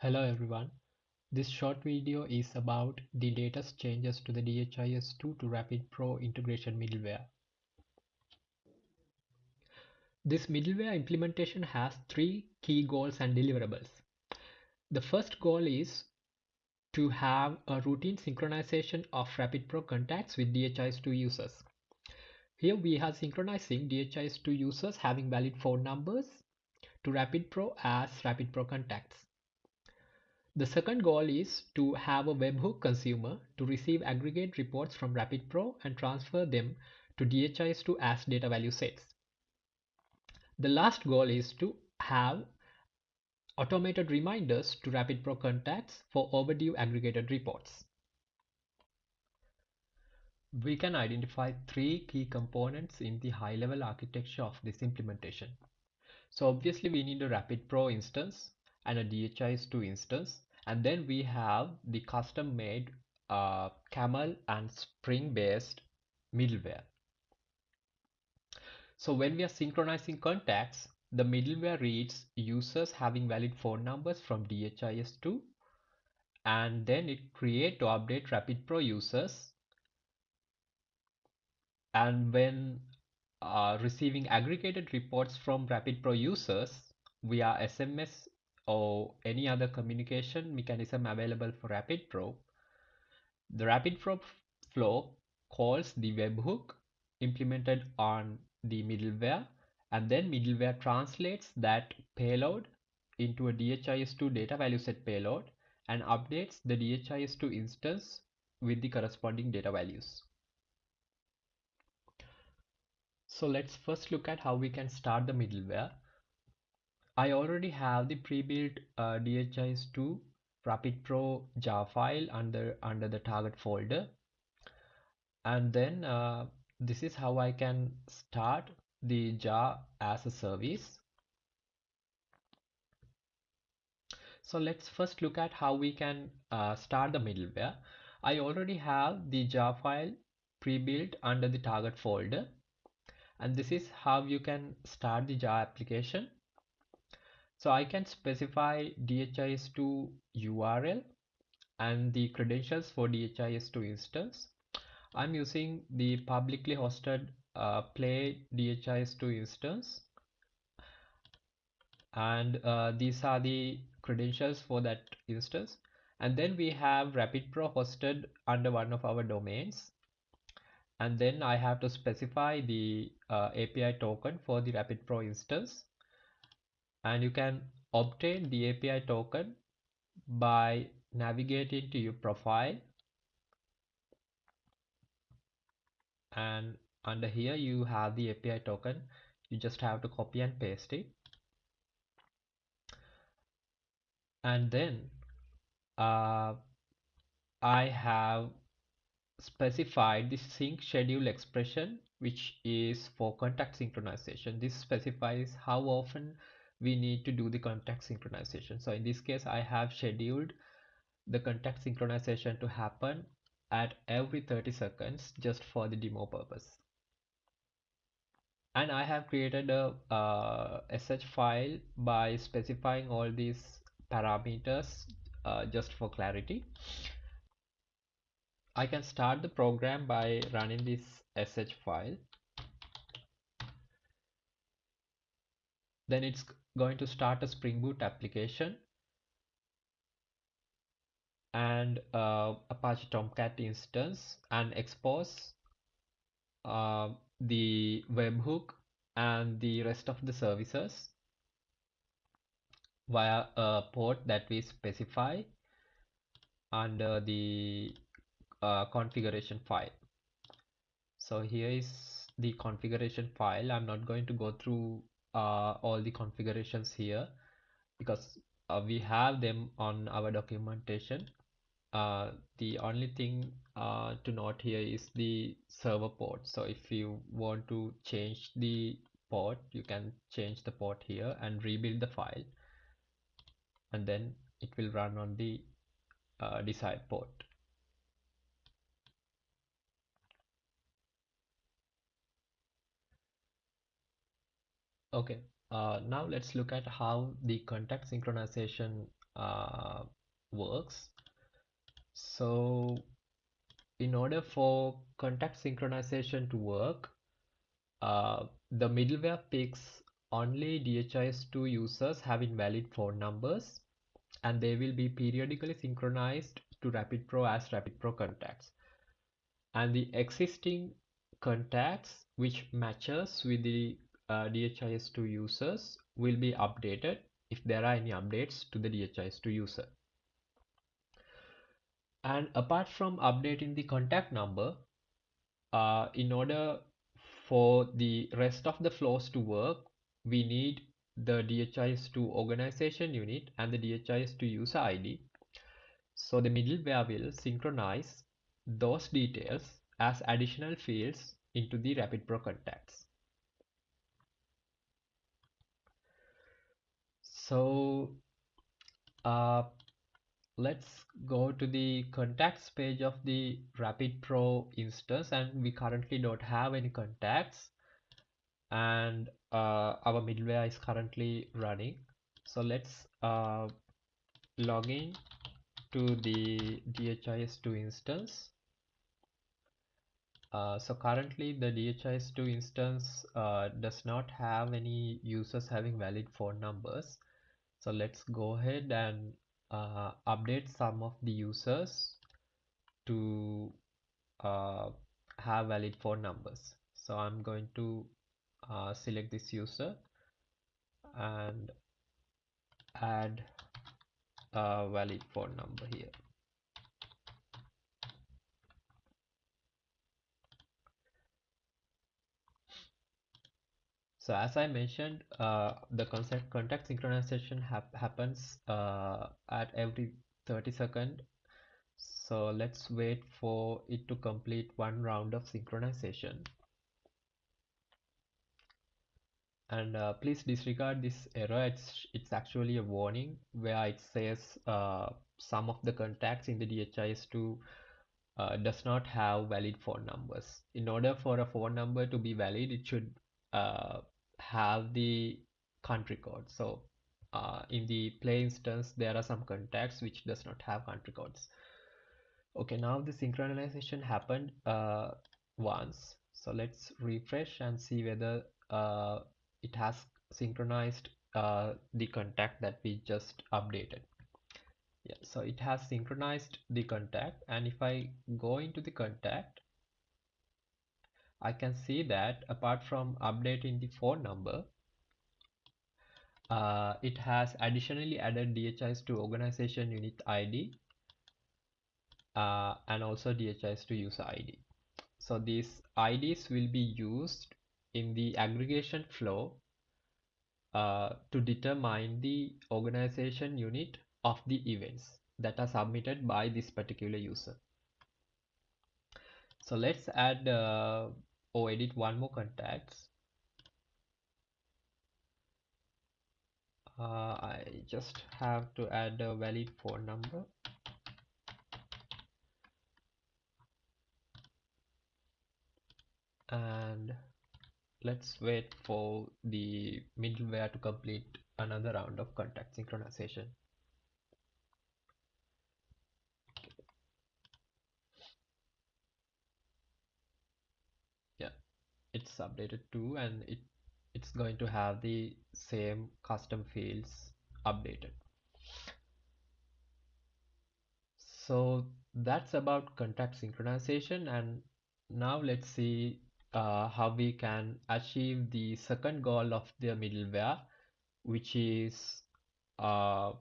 Hello everyone. This short video is about the latest changes to the DHIS2 to Rapid Pro integration middleware. This middleware implementation has three key goals and deliverables. The first goal is to have a routine synchronization of Rapid Pro contacts with DHIS2 users. Here we are synchronizing DHIS2 users having valid phone numbers to Rapid Pro as Rapid Pro contacts. The second goal is to have a webhook consumer to receive aggregate reports from Rapid Pro and transfer them to DHIS2 as data value sets. The last goal is to have automated reminders to Rapid Pro contacts for overdue aggregated reports. We can identify three key components in the high-level architecture of this implementation. So obviously we need a Rapid Pro instance and a DHIS2 instance and then we have the custom made uh, camel and spring based middleware. So when we are synchronizing contacts the middleware reads users having valid phone numbers from DHIS2 and then it create to update rapid pro users. And when uh, receiving aggregated reports from rapid pro users via SMS or any other communication mechanism available for Rapid Pro, the Rapid Pro flow calls the webhook implemented on the middleware and then middleware translates that payload into a DHIS2 data value set payload and updates the DHIS2 instance with the corresponding data values. So let's first look at how we can start the middleware. I already have the pre-built uh, DHIS2 Rapid Pro jar file under under the target folder. And then uh, this is how I can start the jar as a service. So let's first look at how we can uh, start the middleware. I already have the jar file pre-built under the target folder. And this is how you can start the jar application so I can specify DHIS2 URL and the credentials for DHIS2 instance. I'm using the publicly hosted uh, play DHIS2 instance. And uh, these are the credentials for that instance. And then we have Rapid Pro hosted under one of our domains. And then I have to specify the uh, API token for the Rapid Pro instance and you can obtain the API token by navigating to your profile. And under here you have the API token. You just have to copy and paste it. And then uh, I have specified the sync schedule expression which is for contact synchronization. This specifies how often we need to do the contact synchronization. So in this case, I have scheduled the contact synchronization to happen at every 30 seconds just for the demo purpose. And I have created a uh, SH file by specifying all these parameters uh, just for clarity. I can start the program by running this SH file. Then it's going to start a Spring Boot application and uh, Apache Tomcat instance and expose uh, the webhook and the rest of the services via a port that we specify under the uh, configuration file. So here is the configuration file. I'm not going to go through uh, all the configurations here because uh, we have them on our documentation. Uh, the only thing uh, to note here is the server port. So if you want to change the port you can change the port here and rebuild the file. And then it will run on the uh, desired port okay uh, now let's look at how the contact synchronization uh, works. So in order for contact synchronization to work, uh, the middleware picks only DHIS2 users having valid phone numbers and they will be periodically synchronized to RapidPro as RapidPro contacts. And the existing contacts which matches with the DHIS2 users will be updated if there are any updates to the DHIS2 user. And apart from updating the contact number, uh, in order for the rest of the flows to work, we need the DHIS2 organization unit and the DHIS2 user ID. So the middleware will synchronize those details as additional fields into the RapidPro contacts. So uh, let's go to the contacts page of the RapidPro instance and we currently don't have any contacts. And uh, our middleware is currently running. So let's uh, log in to the DHIS2 instance. Uh, so currently the DHIS2 instance uh, does not have any users having valid phone numbers so let's go ahead and uh, update some of the users to uh, have valid phone numbers. So I'm going to uh, select this user and add a valid phone number here so as I mentioned uh, the concept contact synchronization hap happens uh, at every 30 second. So let's wait for it to complete one round of synchronization. And uh, please disregard this error. It's it's actually a warning where it says uh, some of the contacts in the DHIS2 uh, does not have valid phone numbers. In order for a phone number to be valid it should uh, have the country code. So uh, in the play instance there are some contacts which does not have country codes. Okay now the synchronization happened uh, once. So let's refresh and see whether it has synchronized uh, the contact that we just updated. Yeah so it has synchronized the contact and if I go into the contact I can see that apart from updating the phone number uh, it has additionally added DHIS2 organization unit ID uh, and also DHIS2 user ID so these IDs will be used in the aggregation flow uh, to determine the organization unit of the events that are submitted by this particular user. So let's add uh, or edit one more contacts. Uh, I just have to add a valid phone number. And let's wait for the middleware to complete another round of contact synchronization. Updated too and it it's going to have the same custom fields updated. So that's about contact synchronization and now let's see uh, how we can achieve the second goal of the middleware which is uh,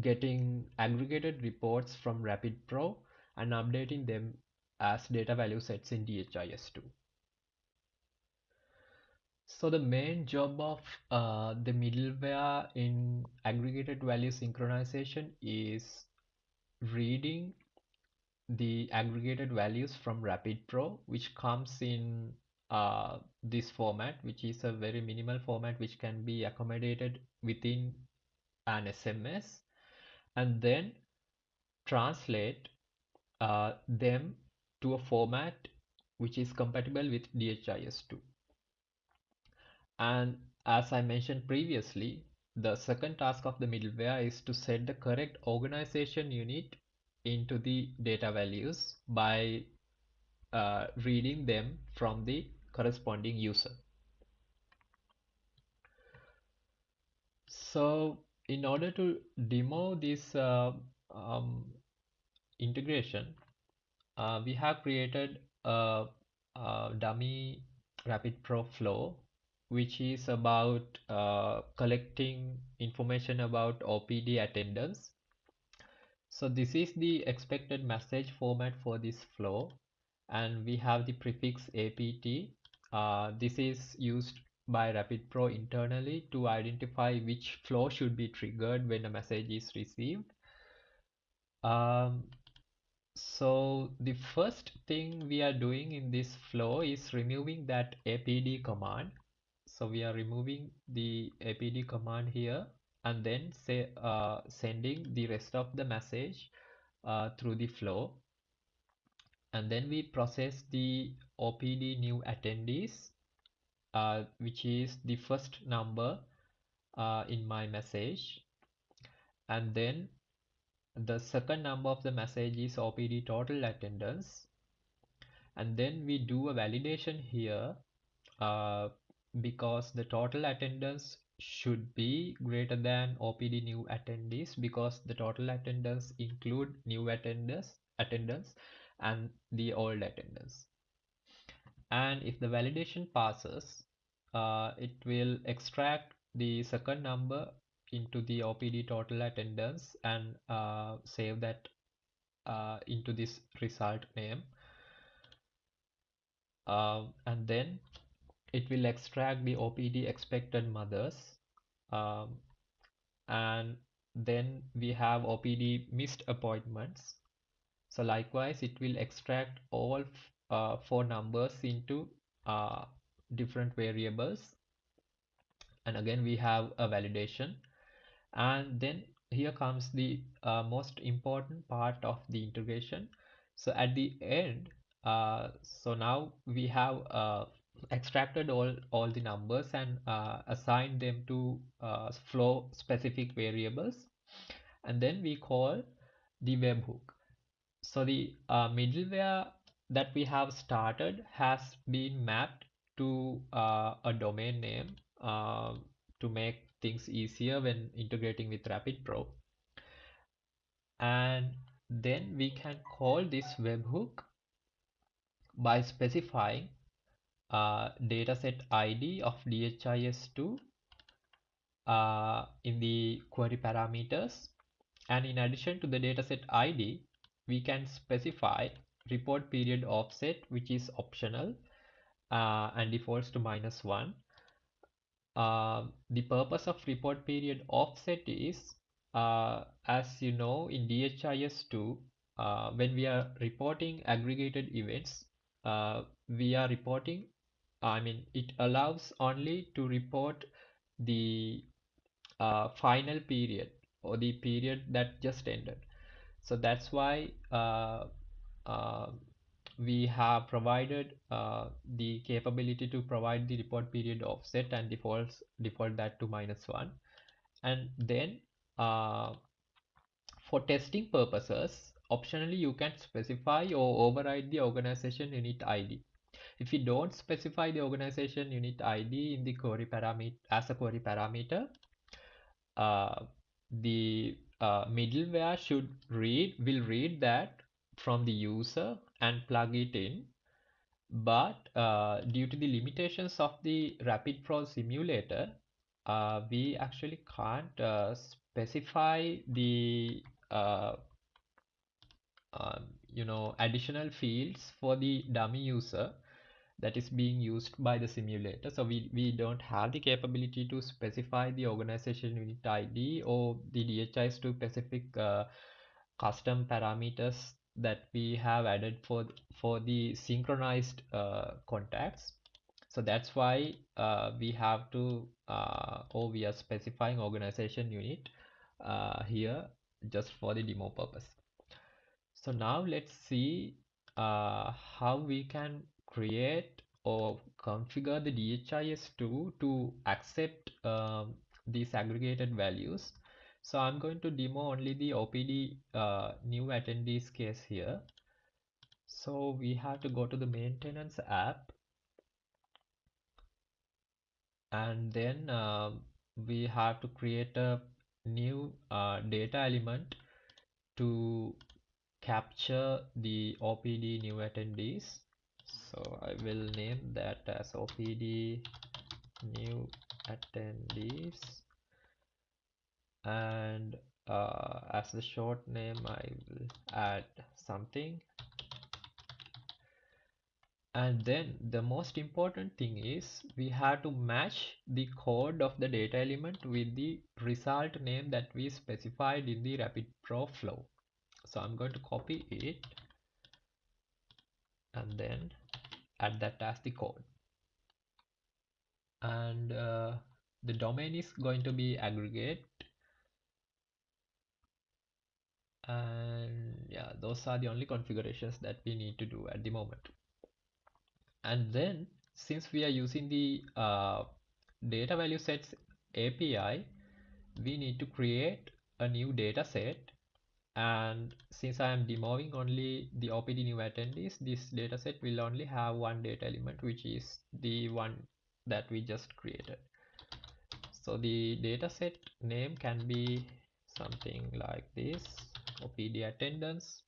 getting aggregated reports from RapidPro and updating them as data value sets in DHIS2. So the main job of uh, the middleware in aggregated value synchronization is reading the aggregated values from RapidPro, which comes in uh, this format, which is a very minimal format which can be accommodated within an SMS, and then translate uh, them to a format which is compatible with DHIS2. And as I mentioned previously, the second task of the middleware is to set the correct organization unit into the data values by uh, reading them from the corresponding user. So in order to demo this uh, um, integration, uh, we have created a, a dummy Rapid Pro flow, which is about uh, collecting information about OPD attendance. So this is the expected message format for this flow, and we have the prefix APT. Uh, this is used by Rapid Pro internally to identify which flow should be triggered when a message is received. Um, so the first thing we are doing in this flow is removing that apd command. So we are removing the apd command here and then say uh, sending the rest of the message uh, through the flow. And then we process the OPD new attendees, uh, which is the first number uh, in my message. And then the second number of the message is OPD total attendance. And then we do a validation here uh, because the total attendance should be greater than OPD new attendees because the total attendance include new attendance attendance and the old attendance. And if the validation passes uh, it will extract the second number into the OPD total attendance and uh, save that uh, into this result name. Um, and then it will extract the OPD expected mothers. Um, and then we have OPD missed appointments. So likewise it will extract all uh, four numbers into uh, different variables. And again we have a validation and then here comes the uh, most important part of the integration. So at the end uh, so now we have uh, extracted all all the numbers and uh, assigned them to uh, flow specific variables. And then we call the webhook. So the uh, middleware that we have started has been mapped to a domain name to make things easier when integrating with Rapid Pro. And then we can call this webhook by specifying uh, dataset ID of DHIS2 uh, in the query parameters. And in addition to the dataset ID, we can specify report period offset, which is optional uh, and defaults to minus one the purpose of report period offset is uh, as you know in DHIS2 uh, when we are reporting aggregated events uh, we are reporting I mean it allows only to report the uh, final period or the period that just ended. So that's why uh, we have provided uh, the capability to provide the report period offset and defaults default that to minus one. And then uh, for testing purposes optionally you can specify or override the organization unit ID if you don't specify the organization unit ID in the query parameter as a query parameter uh, the uh, middleware should read will read that from the user and plug it in. But uh, due to the limitations of the rapid pro simulator uh, we actually can't uh, specify the uh, um, you know additional fields for the dummy user that is being used by the simulator. So we, we don't have the capability to specify the organization unit ID or the DHIS2 specific uh, custom parameters that we have added for for the synchronized uh, contacts so that's why uh, we have to uh, or we are specifying organization unit here just for the demo purpose so now let's see how we can create or configure the DHIS2 to accept um, these aggregated values. So I'm going to demo only the OPD uh, new attendees case here. So we have to go to the maintenance app. And then um, we have to create a new uh, data element to capture the OPD new attendees. So I will name that as OPD new attendees and uh, as the short name I will add something. And then the most important thing is we have to match the code of the data element with the result name that we specified in the rapid pro flow. So I'm going to copy it and then add that as the code. And uh, the domain is going to be aggregate and yeah those are the only configurations that we need to do at the moment. And then since we are using the uh, data value sets API we need to create a new data set. And since I am demoing only the OPD new attendees this data set will only have one data element which is the one that we just created. So the data set name can be something like this. OPD attendance.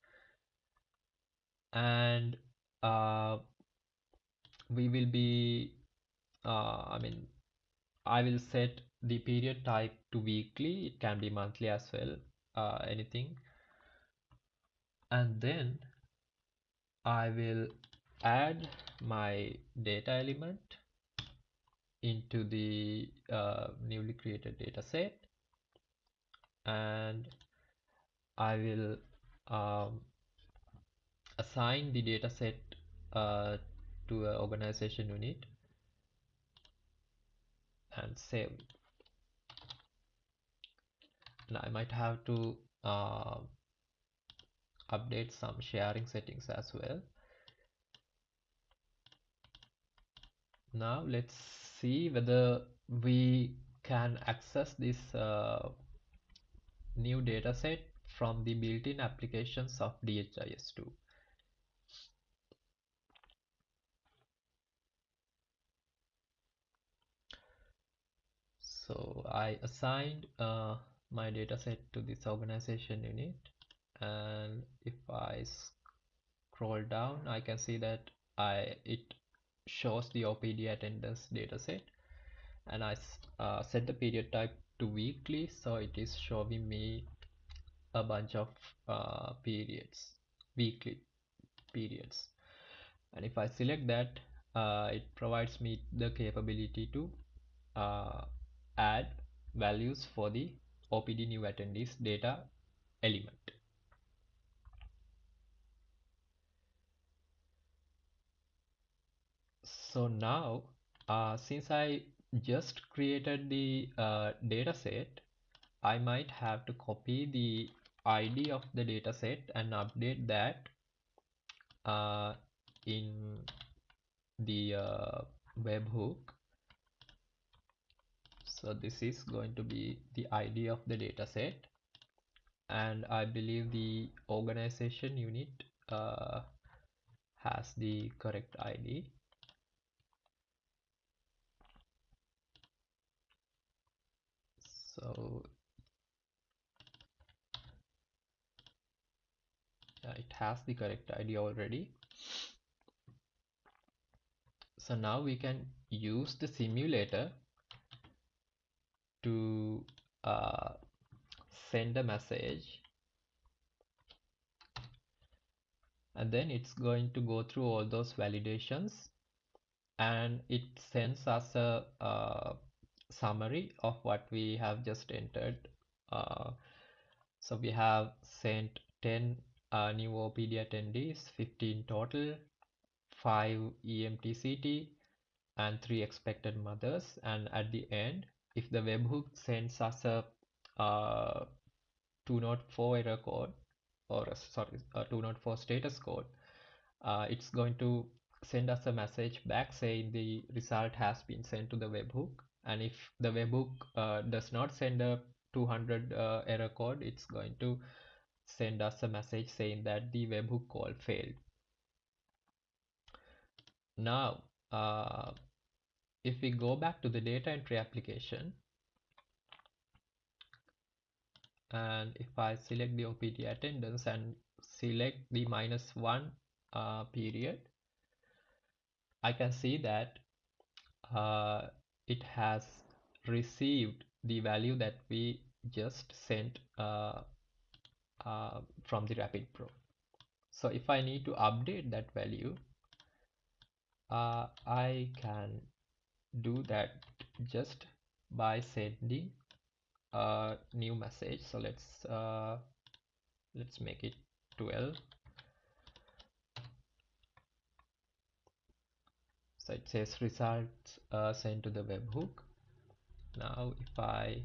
And uh, we will be uh, I mean I will set the period type to weekly. It can be monthly as well uh, anything. And then I will add my data element into the uh, newly created data set and I will um, assign the data set uh, to an organization unit and save. Now I might have to uh, update some sharing settings as well now let's see whether we can access this uh, new dataset from the built-in applications of DHIS2 so I assigned uh, my dataset to this organization unit and if I scroll down I can see that I it shows the OPD attendance dataset and I uh, set the period type to weekly so it is showing me a bunch of uh, periods weekly periods. And if I select that uh, it provides me the capability to uh, add values for the OPD new attendees data element. So now uh, since I just created the uh, data set I might have to copy the ID of the data set and update that uh, in the uh, webhook. So this is going to be the ID of the data set and I believe the organization unit uh, has the correct ID so yeah, it has the correct ID already. So now we can use the simulator to uh, send a message. And then it's going to go through all those validations. And it sends us a, a summary of what we have just entered. Uh, so we have sent 10 uh, new OPD attendees 15 total 5 EMTCT and 3 expected mothers. And at the end if the webhook sends us a uh, 204 error code or a, sorry a 204 status code uh, it's going to send us a message back saying the result has been sent to the webhook and if the webhook uh, does not send a 200 uh, error code it's going to send us a message saying that the webhook call failed. Now uh, if we go back to the data entry application and if I select the OPD attendance and select the minus one uh, period I can see that uh, it has received the value that we just sent uh, uh, from the Rapid Pro. So if I need to update that value, uh, I can do that just by sending a new message. So let's uh, let's make it 12 so it says results uh, sent to the webhook. Now if I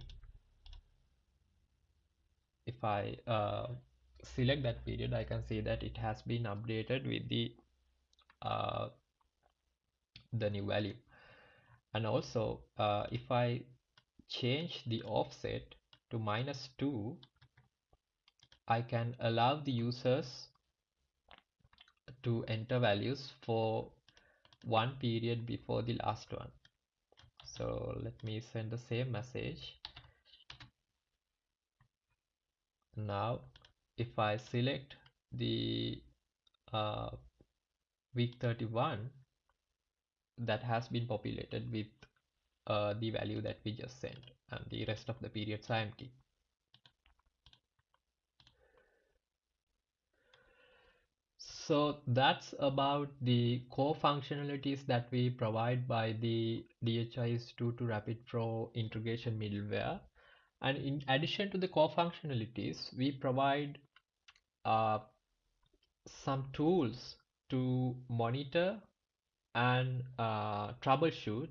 if I uh, select that period I can see that it has been updated with the uh, the new value. And also uh, if I change the offset to minus 2 I can allow the users to enter values for one period before the last one. So let me send the same message. Now if I select the uh, week 31 that has been populated with uh, the value that we just sent and the rest of the periods are empty So that's about the core functionalities that we provide by the DHIS2 to Rapid Pro integration middleware. And in addition to the core functionalities, we provide uh, some tools to monitor and uh, troubleshoot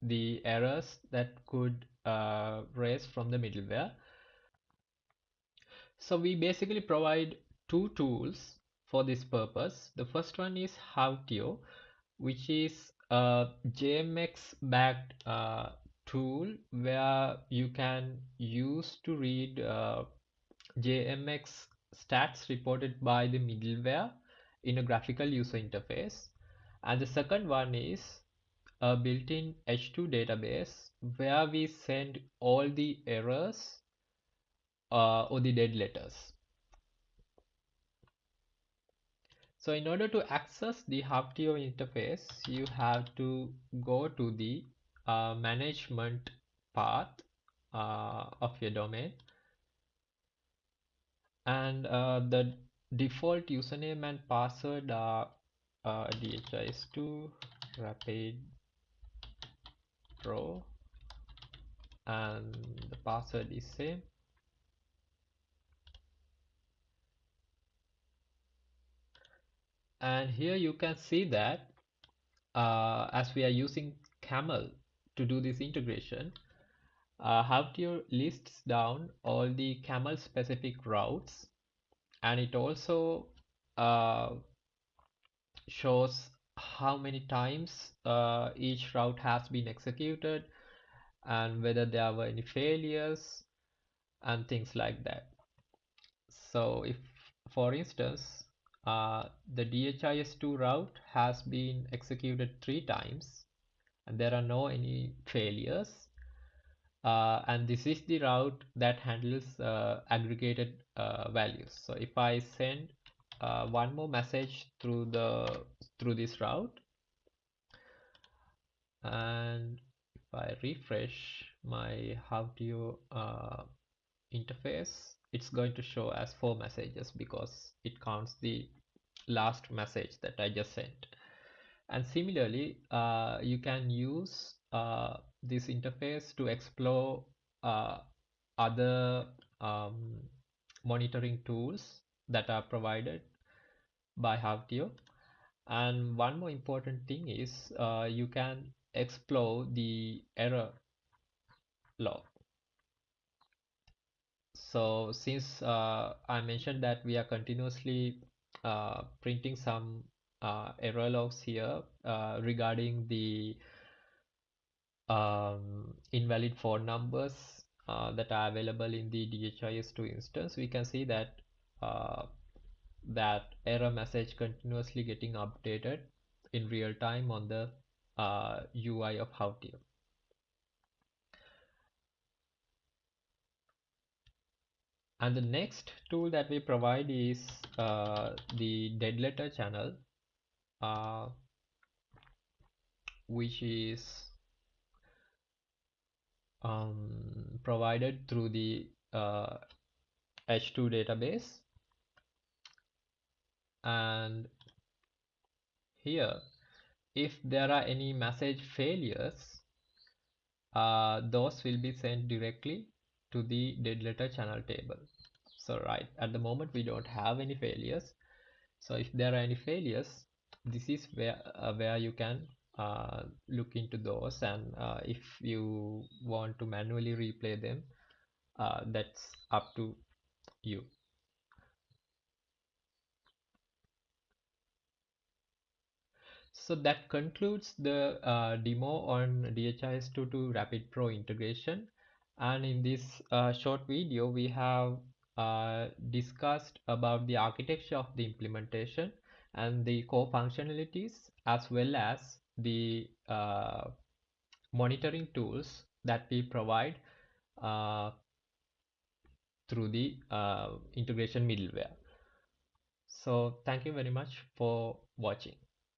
the errors that could uh, raise from the middleware. So we basically provide two tools for this purpose. The first one is Hawtio, which is a JMX backed uh, tool where you can use to read uh, JMX stats reported by the middleware in a graphical user interface. And the second one is a built-in H2 database where we send all the errors uh, or the dead letters. So in order to access the Hawtio interface, you have to go to the uh, management path uh, of your domain. And uh, the default username and password are uh, dhis2 rapid pro. And the password is same and here you can see that uh, as we are using camel to do this integration uh, Hawtio lists down all the camel specific routes. And it also uh, shows how many times uh, each route has been executed and whether there were any failures and things like that. So if for instance uh, the DHIS2 route has been executed three times and there are no any failures. Uh, and this is the route that handles uh, aggregated uh, values. So if I send uh, one more message through the through this route and if I refresh my Hawtio uh, interface it's going to show as four messages because it counts the last message that I just sent. And similarly uh, you can use uh, this interface to explore uh, other um, monitoring tools that are provided by Hawtio and one more important thing is uh, you can explore the error log so since uh, I mentioned that we are continuously uh, printing some uh, error logs here uh, regarding the um, invalid phone numbers uh, that are available in the DHIS2 instance, we can see that uh, that error message continuously getting updated in real time on the UI of Hawtio. And the next tool that we provide is uh, the dead letter channel, uh, which is um, provided through the uh, H2 database. And here, if there are any message failures, uh, those will be sent directly to the dead letter channel table. So right at the moment we don't have any failures. So if there are any failures, this is where uh, where you can uh, look into those and uh, if you want to manually replay them, uh, that's up to you. So that concludes the uh, demo on DHIS2 to Rapid Pro integration. And in this uh, short video, we have uh, discussed about the architecture of the implementation and the core functionalities as well as the uh, monitoring tools that we provide uh, through the uh, integration middleware. So thank you very much for watching.